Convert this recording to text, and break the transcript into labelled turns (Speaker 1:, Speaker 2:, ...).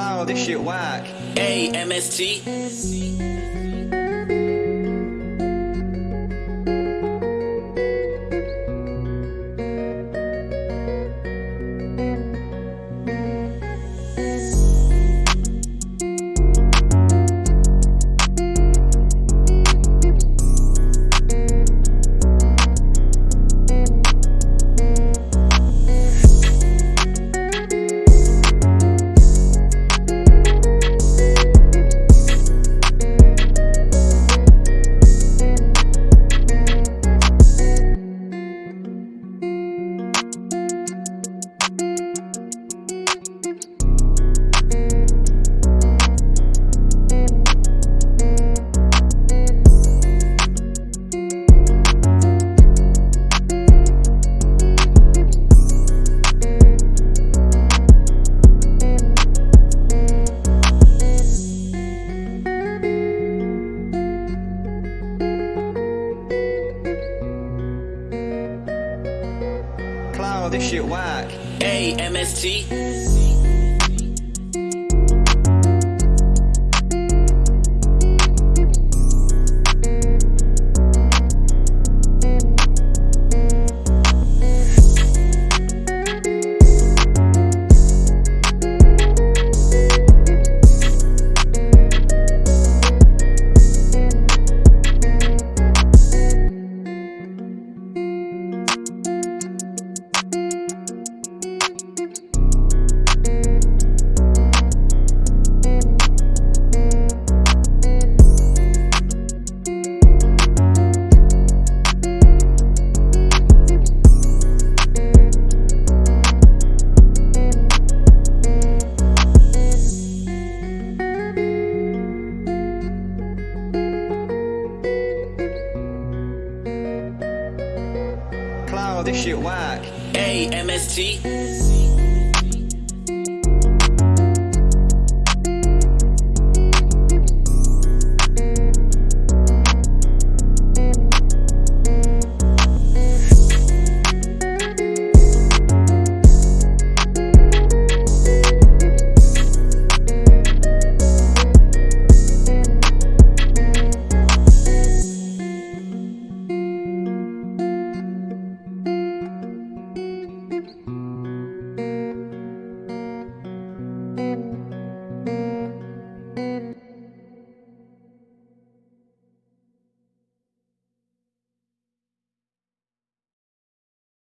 Speaker 1: Cloud, this shit whack.
Speaker 2: A M
Speaker 1: this shit whack.
Speaker 2: A M
Speaker 1: Cloud, this shit whack.
Speaker 2: A M S T.